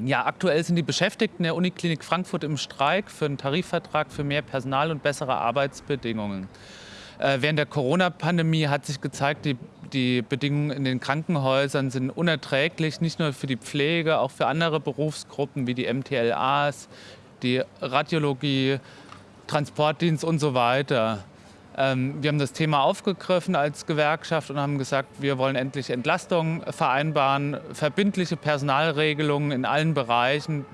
Ja, aktuell sind die Beschäftigten der Uniklinik Frankfurt im Streik für einen Tarifvertrag für mehr Personal und bessere Arbeitsbedingungen. Äh, während der Corona-Pandemie hat sich gezeigt, die, die Bedingungen in den Krankenhäusern sind unerträglich, nicht nur für die Pflege, auch für andere Berufsgruppen wie die MTLAs, die Radiologie, Transportdienst und so weiter. Ähm, wir haben das Thema aufgegriffen als Gewerkschaft und haben gesagt, wir wollen endlich Entlastungen vereinbaren, verbindliche Personalregelungen in allen Bereichen,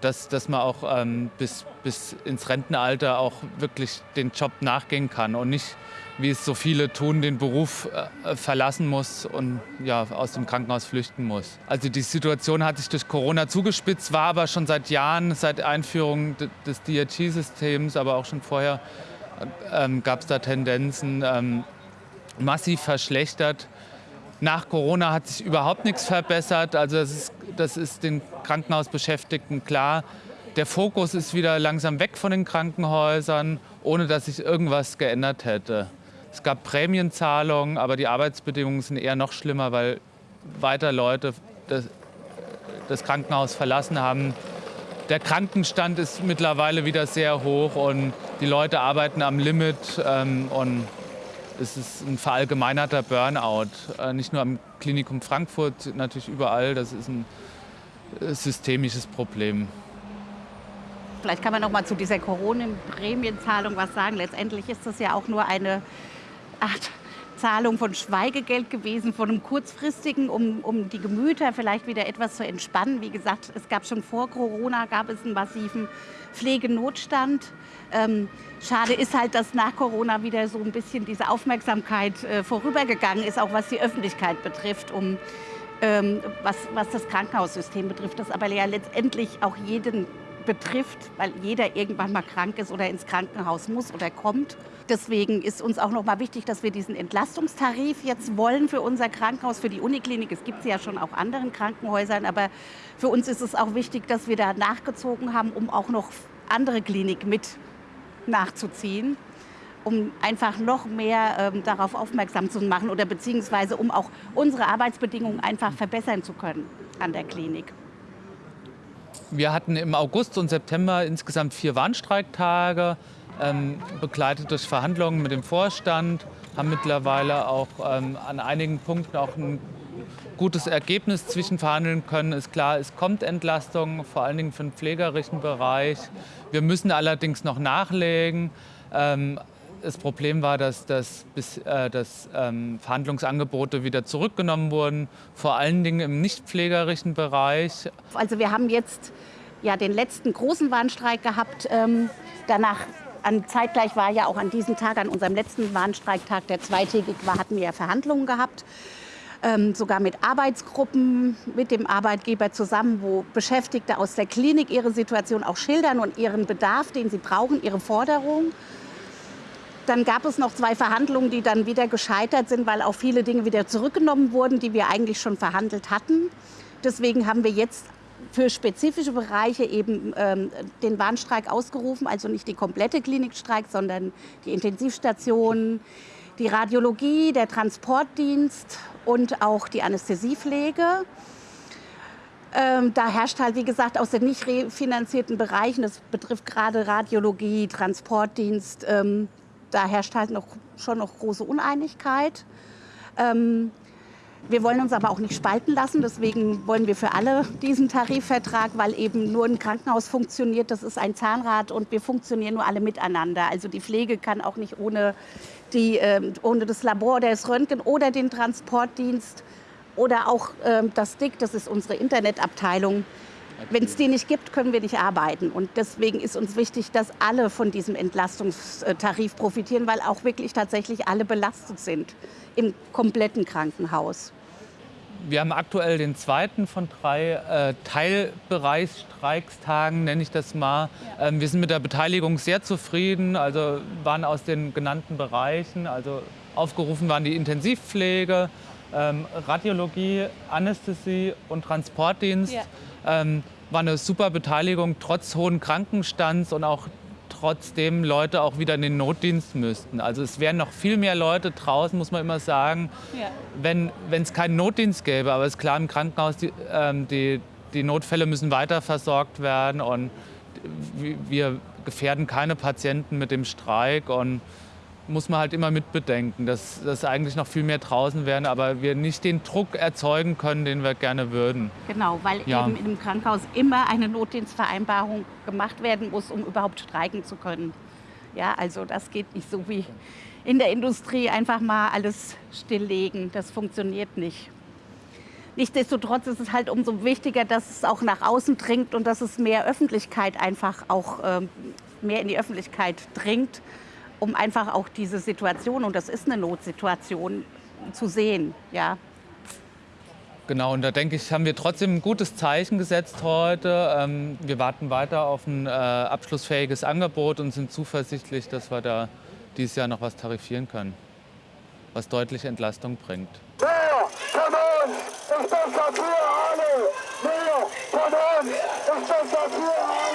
dass, dass man auch ähm, bis, bis ins Rentenalter auch wirklich den Job nachgehen kann und nicht, wie es so viele tun, den Beruf äh, verlassen muss und ja, aus dem Krankenhaus flüchten muss. Also die Situation hat sich durch Corona zugespitzt, war aber schon seit Jahren, seit Einführung des DRG-Systems, aber auch schon vorher ähm, gab es da Tendenzen ähm, massiv verschlechtert. Nach Corona hat sich überhaupt nichts verbessert. Also das ist, das ist den Krankenhausbeschäftigten klar. Der Fokus ist wieder langsam weg von den Krankenhäusern, ohne dass sich irgendwas geändert hätte. Es gab Prämienzahlungen, aber die Arbeitsbedingungen sind eher noch schlimmer, weil weiter Leute das, das Krankenhaus verlassen haben, der Krankenstand ist mittlerweile wieder sehr hoch und die Leute arbeiten am Limit ähm, und es ist ein verallgemeinerter Burnout. Äh, nicht nur am Klinikum Frankfurt, natürlich überall. Das ist ein äh, systemisches Problem. Vielleicht kann man noch mal zu dieser Corona-Prämienzahlung was sagen. Letztendlich ist das ja auch nur eine Art Zahlung von Schweigegeld gewesen, von einem kurzfristigen, um, um die Gemüter vielleicht wieder etwas zu entspannen. Wie gesagt, es gab schon vor Corona gab es einen massiven Pflegenotstand. Ähm, schade ist halt, dass nach Corona wieder so ein bisschen diese Aufmerksamkeit äh, vorübergegangen ist, auch was die Öffentlichkeit betrifft, um ähm, was, was das Krankenhaussystem betrifft, das aber ja letztendlich auch jeden betrifft, weil jeder irgendwann mal krank ist oder ins Krankenhaus muss oder kommt. Deswegen ist uns auch noch mal wichtig, dass wir diesen Entlastungstarif jetzt wollen für unser Krankenhaus, für die Uniklinik. Es gibt sie ja schon auch anderen Krankenhäusern, aber für uns ist es auch wichtig, dass wir da nachgezogen haben, um auch noch andere Klinik mit nachzuziehen um einfach noch mehr ähm, darauf aufmerksam zu machen oder beziehungsweise um auch unsere Arbeitsbedingungen einfach verbessern zu können an der Klinik. Wir hatten im August und September insgesamt vier Warnstreiktage, ähm, begleitet durch Verhandlungen mit dem Vorstand, haben mittlerweile auch ähm, an einigen Punkten auch ein gutes Ergebnis zwischenverhandeln können. Ist klar, es kommt Entlastung, vor allen Dingen für den pflegerischen Bereich. Wir müssen allerdings noch nachlegen. Ähm, das Problem war, dass, dass, bis, äh, dass ähm, Verhandlungsangebote wieder zurückgenommen wurden, vor allen Dingen im nicht pflegerischen Bereich. Also wir haben jetzt ja den letzten großen Warnstreik gehabt. Ähm, danach an, zeitgleich war ja auch an diesem Tag, an unserem letzten Warnstreiktag, der zweitägig war, hatten wir ja Verhandlungen gehabt. Ähm, sogar mit Arbeitsgruppen, mit dem Arbeitgeber zusammen, wo Beschäftigte aus der Klinik ihre Situation auch schildern und ihren Bedarf, den sie brauchen, ihre Forderungen. Dann gab es noch zwei Verhandlungen, die dann wieder gescheitert sind, weil auch viele Dinge wieder zurückgenommen wurden, die wir eigentlich schon verhandelt hatten. Deswegen haben wir jetzt für spezifische Bereiche eben ähm, den Warnstreik ausgerufen, also nicht die komplette Klinikstreik, sondern die Intensivstationen, die Radiologie, der Transportdienst und auch die Anästhesiepflege. Ähm, da herrscht halt, wie gesagt, aus den nicht refinanzierten Bereichen, das betrifft gerade Radiologie, Transportdienst, ähm, da herrscht halt noch, schon noch große Uneinigkeit. Ähm, wir wollen uns aber auch nicht spalten lassen, deswegen wollen wir für alle diesen Tarifvertrag, weil eben nur ein Krankenhaus funktioniert, das ist ein Zahnrad und wir funktionieren nur alle miteinander. Also die Pflege kann auch nicht ohne, die, äh, ohne das Labor oder das Röntgen oder den Transportdienst oder auch äh, das DIC, das ist unsere Internetabteilung, wenn es die nicht gibt, können wir nicht arbeiten. Und deswegen ist uns wichtig, dass alle von diesem Entlastungstarif profitieren, weil auch wirklich tatsächlich alle belastet sind im kompletten Krankenhaus. Wir haben aktuell den zweiten von drei äh, Teilbereichsstreikstagen, nenne ich das mal. Ja. Ähm, wir sind mit der Beteiligung sehr zufrieden, also waren aus den genannten Bereichen, also aufgerufen waren die Intensivpflege, ähm, Radiologie, Anästhesie und Transportdienst. Ja. Ähm, war eine super Beteiligung, trotz hohen Krankenstands und auch trotzdem Leute auch wieder in den Notdienst müssten. Also es wären noch viel mehr Leute draußen, muss man immer sagen, ja. wenn es keinen Notdienst gäbe. Aber es ist klar, im Krankenhaus, die, ähm, die die Notfälle müssen weiter versorgt werden und wir gefährden keine Patienten mit dem Streik und muss man halt immer mitbedenken, dass, dass eigentlich noch viel mehr draußen wären, aber wir nicht den Druck erzeugen können, den wir gerne würden. Genau, weil ja. eben im Krankenhaus immer eine Notdienstvereinbarung gemacht werden muss, um überhaupt streiken zu können. Ja, also das geht nicht so wie in der Industrie einfach mal alles stilllegen. Das funktioniert nicht. Nichtsdestotrotz ist es halt umso wichtiger, dass es auch nach außen dringt und dass es mehr Öffentlichkeit einfach auch ähm, mehr in die Öffentlichkeit dringt um einfach auch diese Situation, und das ist eine Notsituation, zu sehen. Ja. Genau, und da denke ich, haben wir trotzdem ein gutes Zeichen gesetzt heute. Ähm, wir warten weiter auf ein äh, abschlussfähiges Angebot und sind zuversichtlich, dass wir da dieses Jahr noch was tarifieren können, was deutliche Entlastung bringt. Wer von uns ist besser für alle? Wer von uns ist besser für alle?